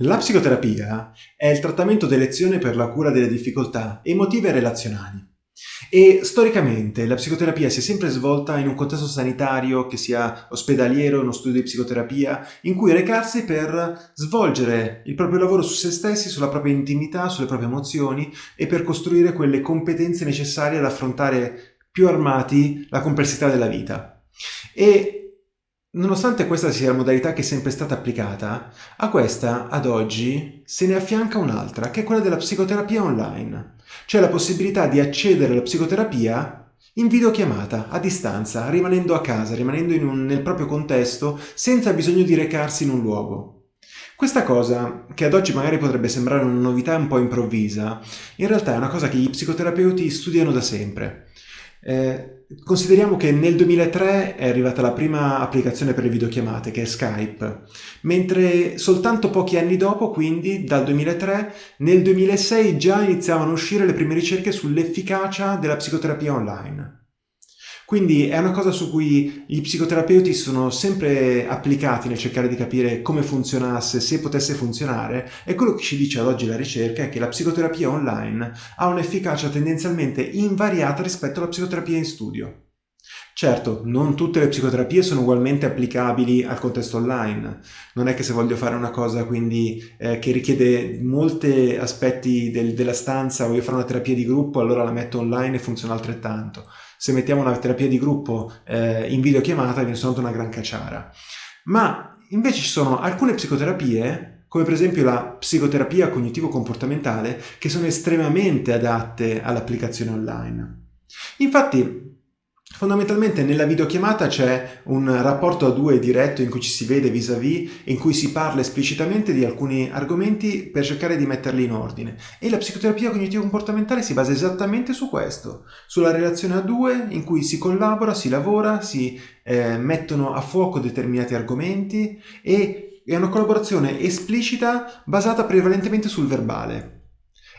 La psicoterapia è il trattamento d'elezione per la cura delle difficoltà emotive e relazionali. E storicamente la psicoterapia si è sempre svolta in un contesto sanitario, che sia ospedaliero, uno studio di psicoterapia, in cui recarsi per svolgere il proprio lavoro su se stessi, sulla propria intimità, sulle proprie emozioni e per costruire quelle competenze necessarie ad affrontare più armati la complessità della vita. E Nonostante questa sia la modalità che è sempre stata applicata, a questa, ad oggi, se ne affianca un'altra, che è quella della psicoterapia online, cioè la possibilità di accedere alla psicoterapia in videochiamata, a distanza, rimanendo a casa, rimanendo un, nel proprio contesto, senza bisogno di recarsi in un luogo. Questa cosa, che ad oggi magari potrebbe sembrare una novità un po' improvvisa, in realtà è una cosa che gli psicoterapeuti studiano da sempre. Eh, consideriamo che nel 2003 è arrivata la prima applicazione per le videochiamate, che è Skype, mentre soltanto pochi anni dopo, quindi dal 2003, nel 2006 già iniziavano a uscire le prime ricerche sull'efficacia della psicoterapia online. Quindi è una cosa su cui gli psicoterapeuti sono sempre applicati nel cercare di capire come funzionasse, se potesse funzionare, e quello che ci dice ad oggi la ricerca è che la psicoterapia online ha un'efficacia tendenzialmente invariata rispetto alla psicoterapia in studio. Certo, non tutte le psicoterapie sono ugualmente applicabili al contesto online. Non è che se voglio fare una cosa quindi eh, che richiede molti aspetti del, della stanza, voglio fare una terapia di gruppo, allora la metto online e funziona altrettanto. Se mettiamo una terapia di gruppo eh, in videochiamata viene soltanto una gran cacciara. Ma invece ci sono alcune psicoterapie come per esempio la psicoterapia cognitivo-comportamentale, che sono estremamente adatte all'applicazione online. Infatti, Fondamentalmente nella videochiamata c'è un rapporto a due diretto in cui ci si vede vis-à-vis, -vis, in cui si parla esplicitamente di alcuni argomenti per cercare di metterli in ordine. E la psicoterapia cognitivo-comportamentale si basa esattamente su questo, sulla relazione a due in cui si collabora, si lavora, si eh, mettono a fuoco determinati argomenti e è una collaborazione esplicita basata prevalentemente sul verbale.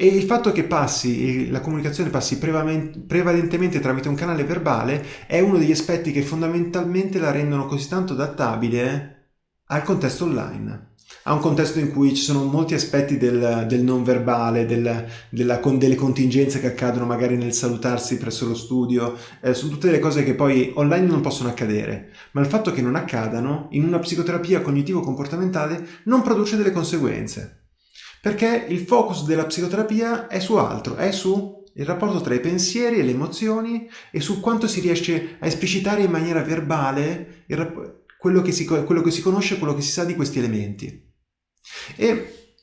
E il fatto che passi, la comunicazione passi prevalentemente tramite un canale verbale è uno degli aspetti che fondamentalmente la rendono così tanto adattabile al contesto online a un contesto in cui ci sono molti aspetti del, del non verbale, del, della, con delle contingenze che accadono magari nel salutarsi presso lo studio, eh, sono tutte delle cose che poi online non possono accadere, ma il fatto che non accadano in una psicoterapia cognitivo-comportamentale non produce delle conseguenze. Perché il focus della psicoterapia è su altro, è su il rapporto tra i pensieri e le emozioni e su quanto si riesce a esplicitare in maniera verbale quello che, si, quello che si conosce, quello che si sa di questi elementi. E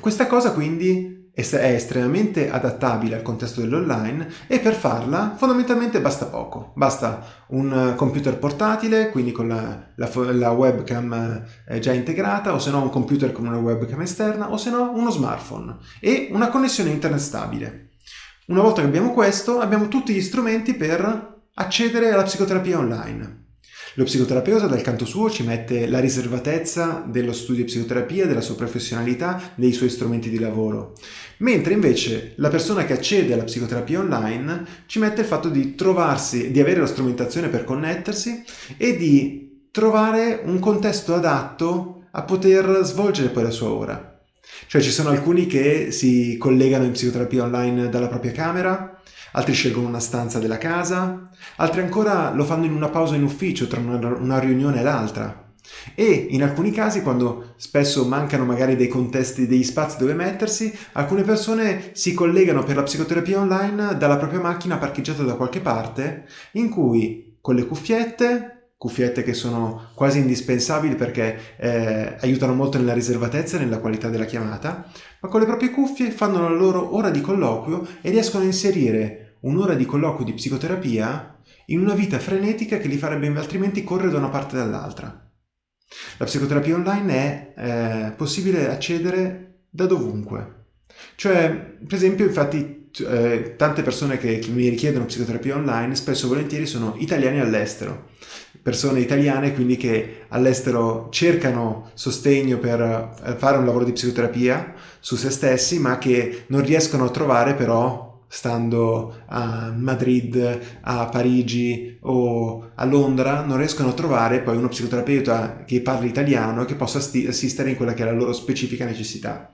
questa cosa quindi è estremamente adattabile al contesto dell'online e per farla fondamentalmente basta poco. Basta un computer portatile, quindi con la, la, la webcam eh, già integrata, o se no un computer con una webcam esterna, o se no uno smartphone e una connessione internet stabile. Una volta che abbiamo questo, abbiamo tutti gli strumenti per accedere alla psicoterapia online. Lo psicoterapeuta dal canto suo ci mette la riservatezza dello studio di psicoterapia, della sua professionalità, dei suoi strumenti di lavoro. Mentre invece la persona che accede alla psicoterapia online ci mette il fatto di trovarsi, di avere la strumentazione per connettersi e di trovare un contesto adatto a poter svolgere poi la sua ora. Cioè ci sono alcuni che si collegano in psicoterapia online dalla propria camera, altri scelgono una stanza della casa, altri ancora lo fanno in una pausa in ufficio tra una, riunione e l'altra. E in alcuni casi, quando spesso mancano magari dei contesti, degli spazi dove mettersi, alcune persone si collegano per la psicoterapia online dalla propria macchina parcheggiata da qualche parte, in cui con le cuffiette, cuffiette che sono quasi indispensabili perché eh, aiutano molto nella riservatezza e nella qualità della chiamata, ma con le proprie cuffie fanno la loro ora di colloquio e riescono a inserire un'ora di colloquio di psicoterapia in una vita frenetica che li farebbe altrimenti correre da una parte e dall'altra. La psicoterapia online è eh, possibile accedere da dovunque. Cioè, per esempio, infatti, eh, tante persone che, che, mi richiedono psicoterapia online spesso e volentieri sono italiani all'estero. Persone italiane quindi che all'estero cercano sostegno per eh, fare un lavoro di psicoterapia su se stessi, ma che non riescono a trovare però stando a Madrid, a Parigi o a Londra, non riescono a trovare poi uno psicoterapeuta che parli italiano e che possa assistere in quella che è la loro specifica necessità.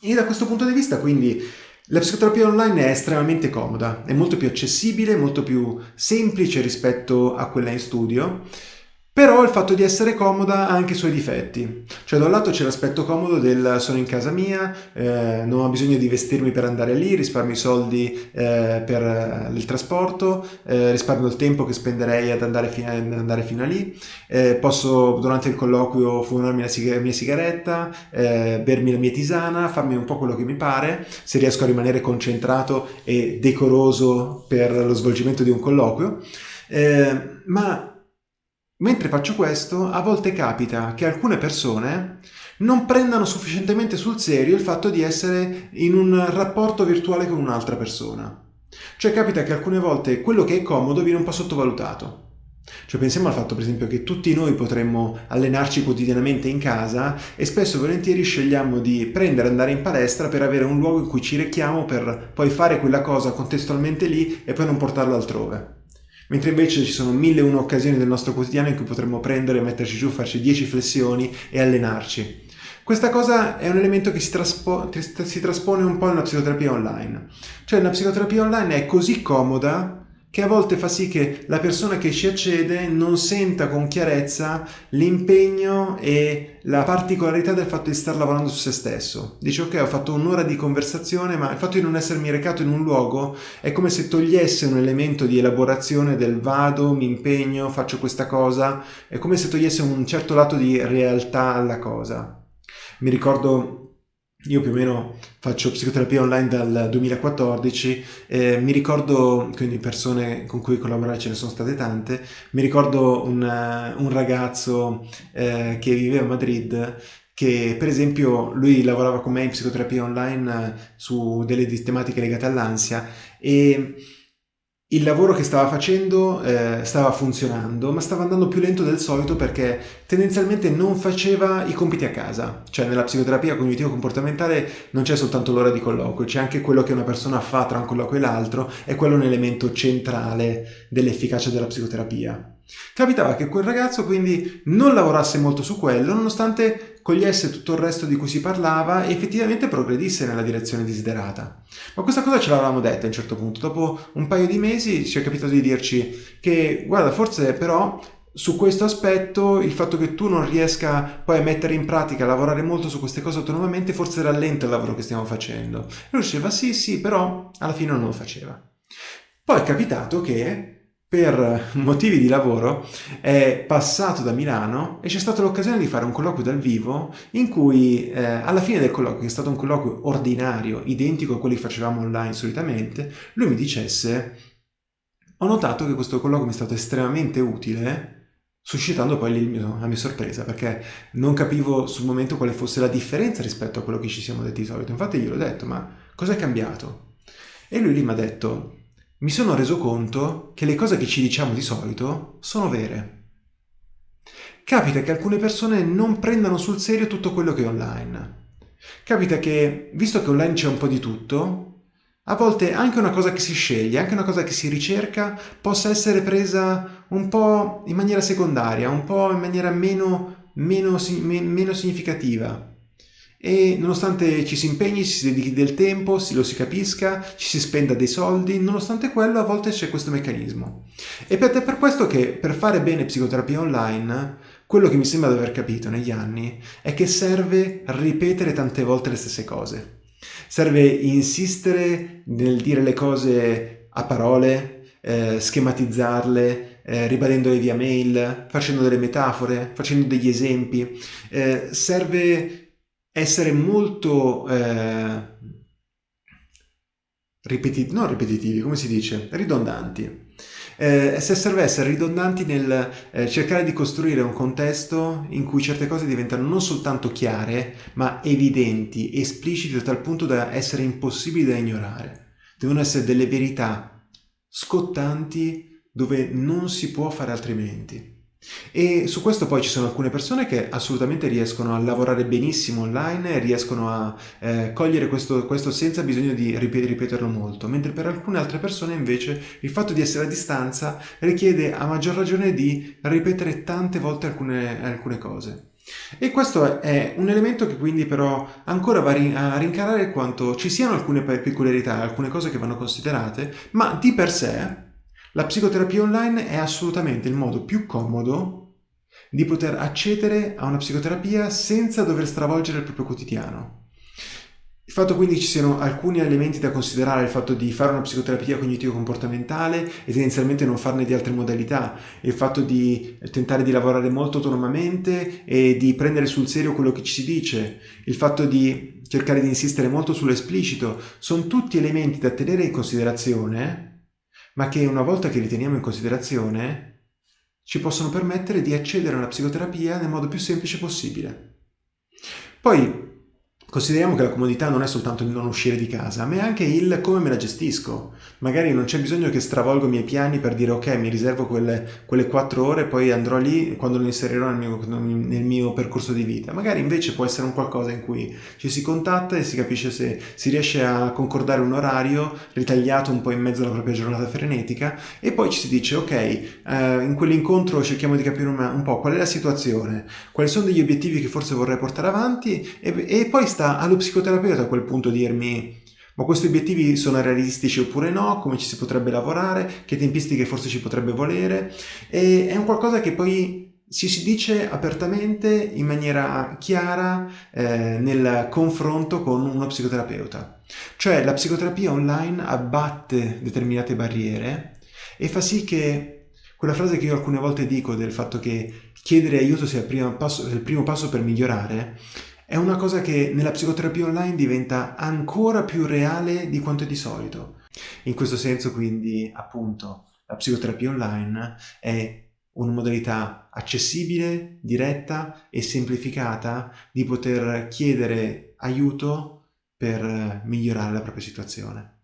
E da questo punto di vista, quindi, la psicoterapia online è estremamente comoda, è molto più accessibile, molto più semplice rispetto a quella in studio però il fatto di essere comoda ha anche i suoi difetti. Cioè da un lato c'è l'aspetto comodo del sono in casa mia, eh, non ho bisogno di vestirmi per andare lì, risparmio i soldi eh, per eh, il trasporto, eh, risparmio il tempo che spenderei ad andare, fino, ad andare fino a lì, eh, posso durante il colloquio fumarmi la sig- mia sigaretta, eh, bermi la mia tisana, farmi un po' quello che mi pare, se riesco a rimanere concentrato e decoroso per lo svolgimento di un colloquio. ma Mentre faccio questo, a volte capita che alcune persone non prendano sufficientemente sul serio il fatto di essere in un rapporto virtuale con un'altra persona. Cioè capita che alcune volte quello che è comodo viene un po' sottovalutato. Cioè pensiamo al fatto per esempio che tutti noi potremmo allenarci quotidianamente in casa e spesso e volentieri scegliamo di prendere andare in palestra per avere un luogo in cui ci rechiamo per poi fare quella cosa contestualmente lì e poi non portarlo altrove mentre invece ci sono mille e una occasioni del nostro quotidiano in cui potremmo prendere, metterci giù, farci 10 flessioni e allenarci. Questa cosa è un elemento che si, traspo- si traspone un po' nella psicoterapia online. Cioè la psicoterapia online è così comoda che a volte fa sì che la persona che ci accede non senta con chiarezza l'impegno e la particolarità del fatto di stare lavorando su se stesso. Dice ok ho fatto un'ora di conversazione ma il fatto di non essermi recato in un luogo è come se togliesse un elemento di elaborazione del vado, mi impegno, faccio questa cosa, è come se togliesse un certo lato di realtà alla cosa. Mi ricordo io più o meno faccio psicoterapia online dal 2014, eh, mi ricordo, quindi persone con cui collaborare ce ne sono state tante, mi ricordo un, uh, un ragazzo eh, che viveva a Madrid che per esempio lui lavorava con me in psicoterapia online uh, su delle tematiche legate all'ansia e il lavoro che stava facendo eh, stava funzionando, ma stava andando più lento del solito perché tendenzialmente non faceva i compiti a casa. Cioè nella psicoterapia cognitivo-comportamentale non c'è soltanto l'ora di colloquio, c'è anche quello che una persona fa tra un colloquio e l'altro e quello è un elemento centrale dell'efficacia della psicoterapia. Capitava che quel ragazzo quindi non lavorasse molto su quello, nonostante cogliesse tutto il resto di cui si parlava e effettivamente progredisse nella direzione desiderata. Ma questa cosa ce l'avevamo detta a un certo punto. Dopo un paio di mesi ci è capitato di dirci che, guarda, forse però su questo aspetto il fatto che tu non riesca poi a mettere in pratica, a lavorare molto su queste cose autonomamente, forse rallenta il lavoro che stiamo facendo. E lui diceva sì, sì, però alla fine non lo faceva. Poi è capitato che per motivi di lavoro è passato da Milano e c'è stata l'occasione di fare un colloquio dal vivo in cui eh, alla fine del colloquio, che è stato un colloquio ordinario, identico a quelli che facevamo online solitamente, lui mi dicesse ho notato che questo colloquio mi è stato estremamente utile suscitando poi mio, la mia sorpresa perché non capivo sul momento quale fosse la differenza rispetto a quello che ci siamo detti di solito. Infatti glielo ho detto, ma cosa è cambiato? E lui lì mi ha detto, mi sono reso conto che le cose che ci diciamo di solito sono vere. Capita che alcune persone non prendano sul serio tutto quello che è online. Capita che, visto che online c'è un po' di tutto, a volte anche una cosa che si sceglie, anche una cosa che si ricerca, possa essere presa un po' in maniera secondaria, un po' in maniera meno, meno, meno significativa e nonostante ci si impegni, ci si dedichi del tempo, lo si capisca, ci si spenda dei soldi, nonostante quello a volte c'è questo meccanismo. Ed è per questo che per fare bene psicoterapia online, quello che mi sembra di aver capito negli anni è che serve ripetere tante volte le stesse cose. Serve insistere nel dire le cose a parole, eh, schematizzarle, eh, ribadendole via mail, facendo delle metafore, facendo degli esempi. Eh, serve essere molto eh, ripetitivi, non ripetitivi, come si dice, ridondanti. Eh, se serve essere ridondanti nel eh, cercare di costruire un contesto in cui certe cose diventano non soltanto chiare, ma evidenti, esplicite a tal punto da essere impossibili da ignorare. Devono essere delle verità scottanti dove non si può fare altrimenti. E su questo poi ci sono alcune persone che assolutamente riescono a lavorare benissimo online riescono a eh, cogliere questo, questo, senza bisogno di ripeterlo molto, mentre per alcune altre persone invece il fatto di essere a distanza richiede a maggior ragione di ripetere tante volte alcune, alcune cose. E questo è un elemento che quindi però ancora va a rincarare quanto ci siano alcune peculiarità, alcune cose che vanno considerate, ma di per sé la psicoterapia online è assolutamente il modo più comodo di poter accedere a una psicoterapia senza dover stravolgere il proprio quotidiano. Il fatto quindi ci siano alcuni elementi da considerare, il fatto di fare una psicoterapia cognitivo-comportamentale e tendenzialmente non farne di altre modalità, il fatto di tentare di lavorare molto autonomamente e di prendere sul serio quello che ci si dice, il fatto di cercare di insistere molto sull'esplicito, sono tutti elementi da tenere in considerazione, ma che una volta che li teniamo in considerazione ci possono permettere di accedere alla psicoterapia nel modo più semplice possibile. Poi Consideriamo che la comodità non è soltanto il non uscire di casa, ma è anche il come me la gestisco. Magari non c'è bisogno che stravolgo i miei piani per dire ok, mi riservo quelle, quelle 4 ore poi andrò lì quando lo inserirò nel mio, nel mio, percorso di vita. Magari invece può essere un qualcosa in cui ci si contatta e si capisce se si riesce a concordare un orario ritagliato un po' in mezzo alla propria giornata frenetica e poi ci si dice ok, eh, in quell'incontro cerchiamo di capire un, un, po' qual è la situazione, quali sono degli obiettivi che forse vorrei portare avanti e, e poi sta allo psicoterapeuta a quel punto dirmi ma questi obiettivi sono realistici oppure no, come ci si potrebbe lavorare, che tempistiche forse ci potrebbe volere? E è un qualcosa che poi si, si dice apertamente in maniera chiara eh, nel confronto con uno psicoterapeuta. Cioè la psicoterapia online abbatte determinate barriere e fa sì che quella frase che io alcune volte dico del fatto che chiedere aiuto sia il primo passo, il primo passo per migliorare è una cosa che nella psicoterapia online diventa ancora più reale di quanto è di solito. In questo senso quindi appunto la psicoterapia online è una modalità accessibile, diretta e semplificata di poter chiedere aiuto per migliorare la propria situazione.